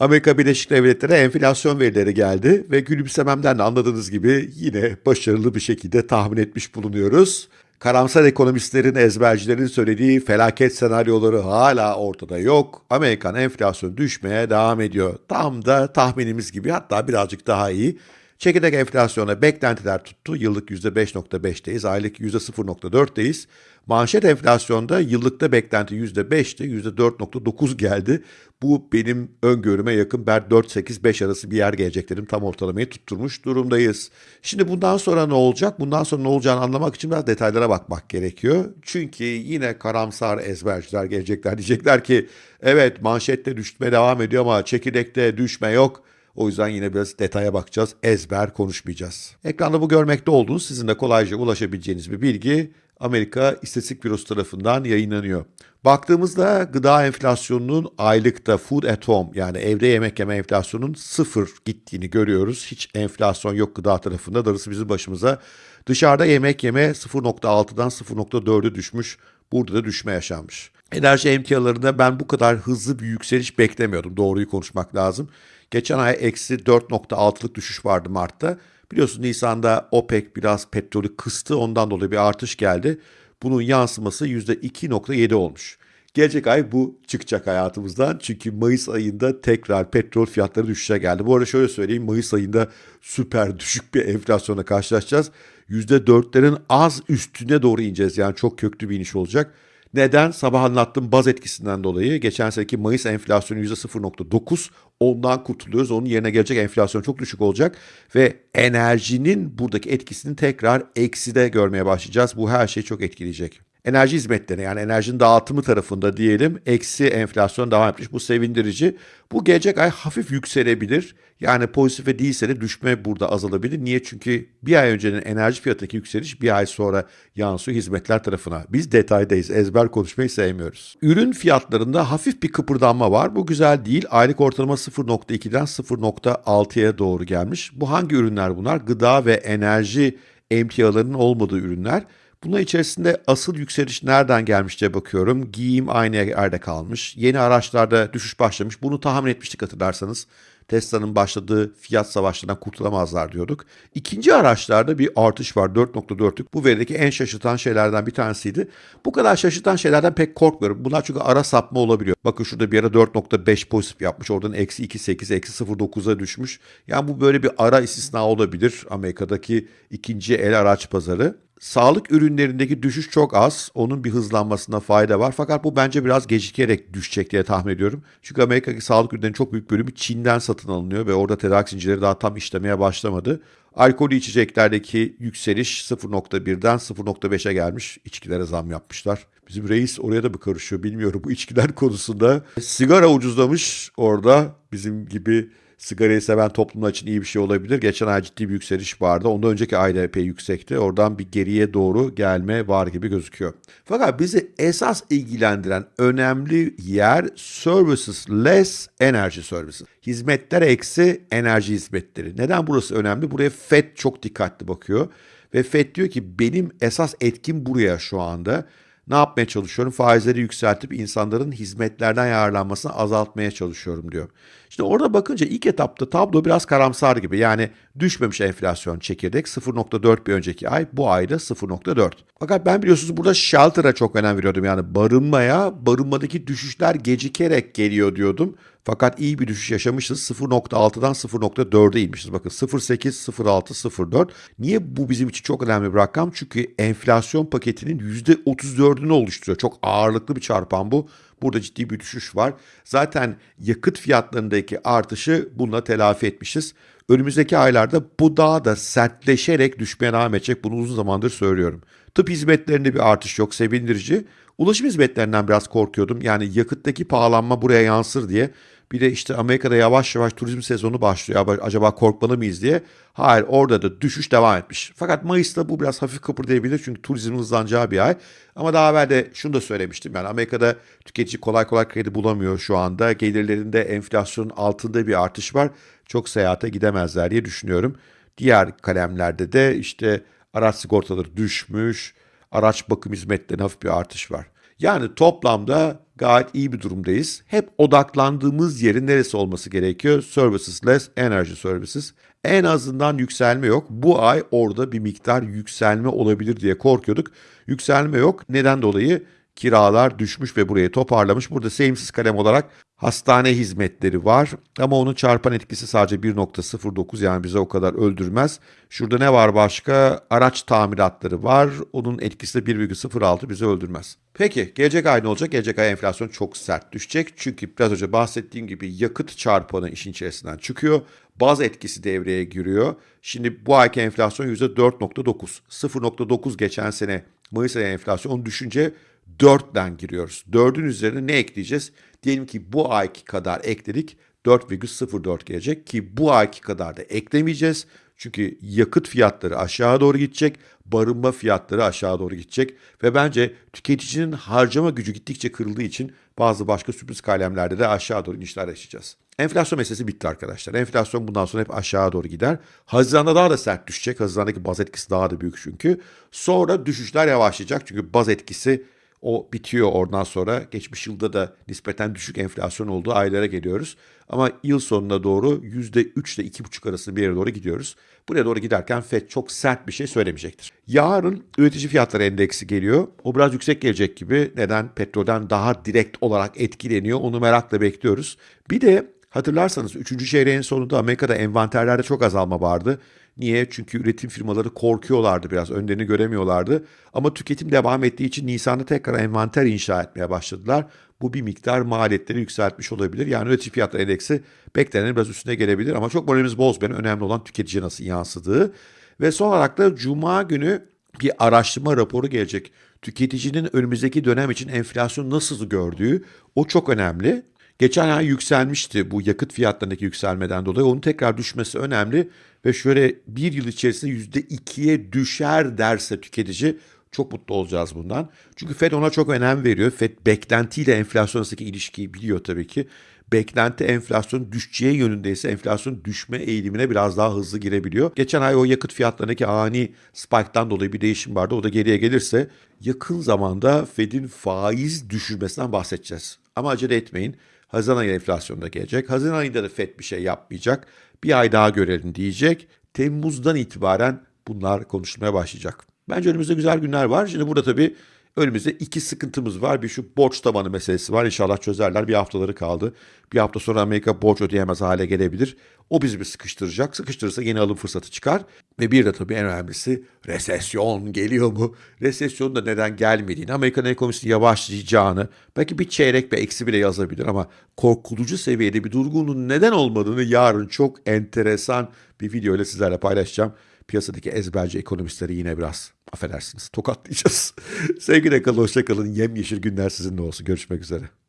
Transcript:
Amerika Birleşik Devletleri enflasyon verileri geldi ve gülümsememden de anladığınız gibi yine başarılı bir şekilde tahmin etmiş bulunuyoruz. Karamsar ekonomistlerin, ezbercilerin söylediği felaket senaryoları hala ortada yok. Amerikan enflasyonu düşmeye devam ediyor. Tam da tahminimiz gibi hatta birazcık daha iyi. Çekirdek enflasyona beklentiler tuttu. Yıllık %5.5'teyiz, aylık %0.4'teyiz. Manşet enflasyonda yıllıkta beklenti %5'ti, %4.9 geldi. Bu benim öngörüme yakın. Ben 4-8-5 arası bir yer gelecek dedim. Tam ortalamayı tutturmuş durumdayız. Şimdi bundan sonra ne olacak? Bundan sonra ne olacağını anlamak için biraz detaylara bakmak gerekiyor. Çünkü yine karamsar ezberciler gelecekler. Diyecekler ki evet manşette düşme devam ediyor ama çekirdekte düşme yok. O yüzden yine biraz detaya bakacağız. Ezber konuşmayacağız. Ekranda bu görmekte olduğunuz sizin de kolayca ulaşabileceğiniz bir bilgi Amerika İstatistik Bürosu tarafından yayınlanıyor. Baktığımızda gıda enflasyonunun aylıkta food at home yani evde yemek yeme enflasyonunun sıfır gittiğini görüyoruz. Hiç enflasyon yok gıda tarafında. Darısı bizim başımıza. Dışarıda yemek yeme 0.6'dan 0.4'e düşmüş. Burada da düşme yaşanmış. Enerji emtialarında ben bu kadar hızlı bir yükseliş beklemiyordum. Doğruyu konuşmak lazım. Geçen ay eksi 4.6'lık düşüş vardı Mart'ta. Biliyorsunuz Nisan'da OPEC biraz petrolü kıstı ondan dolayı bir artış geldi. Bunun yansıması %2.7 olmuş. Gelecek ay bu çıkacak hayatımızdan. Çünkü Mayıs ayında tekrar petrol fiyatları düşüşe geldi. Bu arada şöyle söyleyeyim Mayıs ayında süper düşük bir enflasyona karşılaşacağız. %4'lerin az üstüne doğru ineceğiz. Yani çok köklü bir iniş olacak. Neden? Sabah anlattığım baz etkisinden dolayı. Geçen seneki Mayıs enflasyonu %0.9. Ondan kurtuluyoruz. Onun yerine gelecek enflasyon çok düşük olacak. Ve enerjinin buradaki etkisini tekrar ekside görmeye başlayacağız. Bu her şeyi çok etkileyecek enerji hizmetleri yani enerjinin dağıtımı tarafında diyelim eksi enflasyon devam etmiş. Bu sevindirici. Bu gelecek ay hafif yükselebilir. Yani pozitife değilse de düşme burada azalabilir. Niye? Çünkü bir ay öncenin enerji fiyatındaki yükseliş bir ay sonra yansıyor hizmetler tarafına. Biz detaydayız. Ezber konuşmayı sevmiyoruz. Ürün fiyatlarında hafif bir kıpırdanma var. Bu güzel değil. Aylık ortalama 0.2'den 0.6'ya doğru gelmiş. Bu hangi ürünler bunlar? Gıda ve enerji emtialarının olmadığı ürünler. Bunun içerisinde asıl yükseliş nereden gelmiş diye bakıyorum. Giyim aynı yerde kalmış. Yeni araçlarda düşüş başlamış. Bunu tahmin etmiştik hatırlarsanız. Tesla'nın başladığı fiyat savaşlarından kurtulamazlar diyorduk. İkinci araçlarda bir artış var 4.4'lük. Bu verideki en şaşırtan şeylerden bir tanesiydi. Bu kadar şaşırtan şeylerden pek korkmuyorum. Bunlar çünkü ara sapma olabiliyor. Bakın şurada bir ara 4.5 pozitif yapmış. Oradan eksi 2.8, eksi 0.9'a düşmüş. Yani bu böyle bir ara istisna olabilir. Amerika'daki ikinci el araç pazarı. Sağlık ürünlerindeki düşüş çok az. Onun bir hızlanmasına fayda var. Fakat bu bence biraz gecikerek düşecek diye tahmin ediyorum. Çünkü Amerika'daki sağlık ürünlerinin çok büyük bölümü Çin'den satın alınıyor ve orada tedarik zincirleri daha tam işlemeye başlamadı. Alkolü içeceklerdeki yükseliş 0.1'den 0.5'e gelmiş. İçkilere zam yapmışlar. Bizim reis oraya da mı karışıyor bilmiyorum bu içkiler konusunda. Sigara ucuzlamış orada bizim gibi sigarayı seven toplumlar için iyi bir şey olabilir. Geçen ay ciddi bir yükseliş vardı. Ondan önceki ayda epey yüksekti. Oradan bir geriye doğru gelme var gibi gözüküyor. Fakat bizi esas ilgilendiren önemli yer services less energy services. Hizmetler eksi enerji hizmetleri. Neden burası önemli? Buraya FED çok dikkatli bakıyor. Ve FED diyor ki benim esas etkim buraya şu anda. Ne yapmaya çalışıyorum? Faizleri yükseltip insanların hizmetlerden yararlanmasını azaltmaya çalışıyorum diyor. Şimdi orada bakınca ilk etapta tablo biraz karamsar gibi. Yani düşmemiş enflasyon çekirdek 0.4 bir önceki ay bu ayda 0.4. Fakat ben biliyorsunuz burada shelter'a çok önem veriyordum. Yani barınmaya barınmadaki düşüşler gecikerek geliyor diyordum. Fakat iyi bir düşüş yaşamışız. 0.6'dan 0.4'e inmişiz. Bakın 0.8, 0.6, 0.4. Niye bu bizim için çok önemli bir rakam? Çünkü enflasyon paketinin %34'ünü oluşturuyor. Çok ağırlıklı bir çarpan bu. Burada ciddi bir düşüş var. Zaten yakıt fiyatlarındaki artışı bununla telafi etmişiz. Önümüzdeki aylarda bu daha da sertleşerek düşmeye devam edecek. Bunu uzun zamandır söylüyorum. Tıp hizmetlerinde bir artış yok, sevindirici. Ulaşım hizmetlerinden biraz korkuyordum. Yani yakıttaki pahalanma buraya yansır diye. Bir de işte Amerika'da yavaş yavaş turizm sezonu başlıyor. Acaba korkmalı mıyız diye. Hayır orada da düşüş devam etmiş. Fakat Mayıs'ta bu biraz hafif kıpırdayabilir çünkü turizmin hızlanacağı bir ay. Ama daha evvel de şunu da söylemiştim. Yani Amerika'da tüketici kolay kolay kredi bulamıyor şu anda. Gelirlerinde enflasyonun altında bir artış var. Çok seyahate gidemezler diye düşünüyorum. Diğer kalemlerde de işte araç sigortaları düşmüş, araç bakım hizmetlerine hafif bir artış var. Yani toplamda gayet iyi bir durumdayız. Hep odaklandığımız yerin neresi olması gerekiyor? Services less energy services. En azından yükselme yok. Bu ay orada bir miktar yükselme olabilir diye korkuyorduk. Yükselme yok. Neden dolayı? Kiralar düşmüş ve burayı toparlamış. Burada sevimsiz kalem olarak hastane hizmetleri var. Ama onun çarpan etkisi sadece 1.09 yani bize o kadar öldürmez. Şurada ne var başka? Araç tamiratları var. Onun etkisi de 1.06 bizi öldürmez. Peki gelecek ay ne olacak? Gelecek ay enflasyon çok sert düşecek. Çünkü biraz önce bahsettiğim gibi yakıt çarpanı işin içerisinden çıkıyor. Baz etkisi devreye giriyor. Şimdi bu ayki enflasyon %4.9. 0.9 geçen sene Mayıs ayı enflasyon düşünce 4'den giriyoruz. 4'ün üzerine ne ekleyeceğiz? Diyelim ki bu ayki kadar ekledik. 4,04 gelecek ki bu ayki kadar da eklemeyeceğiz. Çünkü yakıt fiyatları aşağı doğru gidecek, barınma fiyatları aşağı doğru gidecek ve bence tüketicinin harcama gücü gittikçe kırıldığı için bazı başka sürpriz kalemlerde de aşağı doğru inişler yaşayacağız. Enflasyon meselesi bitti arkadaşlar. Enflasyon bundan sonra hep aşağı doğru gider. Haziran'da daha da sert düşecek. Haziran'daki baz etkisi daha da büyük çünkü. Sonra düşüşler yavaşlayacak çünkü baz etkisi o bitiyor oradan sonra. Geçmiş yılda da nispeten düşük enflasyon olduğu aylara geliyoruz. Ama yıl sonuna doğru %3 ile 2,5 arasında bir yere doğru gidiyoruz. Buraya doğru giderken FED çok sert bir şey söylemeyecektir. Yarın üretici fiyatları endeksi geliyor. O biraz yüksek gelecek gibi. Neden? Petrolden daha direkt olarak etkileniyor. Onu merakla bekliyoruz. Bir de hatırlarsanız 3. çeyreğin sonunda Amerika'da envanterlerde çok azalma vardı. Niye? Çünkü üretim firmaları korkuyorlardı biraz, önlerini göremiyorlardı. Ama tüketim devam ettiği için Nisan'da tekrar envanter inşa etmeye başladılar. Bu bir miktar maliyetleri yükseltmiş olabilir. Yani üretici fiyatları endeksi beklenenin biraz üstüne gelebilir ama çok moralimiz bozmayan önemli olan tüketiciye nasıl yansıdığı. Ve son olarak da Cuma günü bir araştırma raporu gelecek. Tüketicinin önümüzdeki dönem için enflasyon nasıl gördüğü o çok önemli. Geçen ay yükselmişti bu yakıt fiyatlarındaki yükselmeden dolayı. Onun tekrar düşmesi önemli ve şöyle bir yıl içerisinde yüzde ikiye düşer derse tüketici çok mutlu olacağız bundan. Çünkü Fed ona çok önem veriyor. Fed beklentiyle enflasyon arasındaki ilişkiyi biliyor tabii ki. Beklenti enflasyon düşeceği yönündeyse enflasyon düşme eğilimine biraz daha hızlı girebiliyor. Geçen ay o yakıt fiyatlarındaki ani spike'tan dolayı bir değişim vardı. O da geriye gelirse yakın zamanda Fed'in faiz düşürmesinden bahsedeceğiz. Ama acele etmeyin. Haziran ayı enflasyonda gelecek. Haziran ayında da FED bir şey yapmayacak. Bir ay daha görelim diyecek. Temmuz'dan itibaren bunlar konuşulmaya başlayacak. Bence önümüzde güzel günler var. Şimdi burada tabii önümüzde iki sıkıntımız var. Bir şu borç tabanı meselesi var. İnşallah çözerler. Bir haftaları kaldı. Bir hafta sonra Amerika borç ödeyemez hale gelebilir. O bizi bir sıkıştıracak. Sıkıştırırsa yeni alım fırsatı çıkar. Ve bir de tabii en önemlisi resesyon geliyor mu? Resesyonun da neden gelmediğini, Amerikan ekonomisinin yavaşlayacağını, belki bir çeyrek bir eksi bile yazabilir ama korkutucu seviyede bir durgunluğun neden olmadığını yarın çok enteresan bir video ile sizlerle paylaşacağım. Piyasadaki ezberci ekonomistleri yine biraz affedersiniz tokatlayacağız. Sevgiyle kalın, hoşça kalın. Yemyeşil günler sizinle olsun. Görüşmek üzere.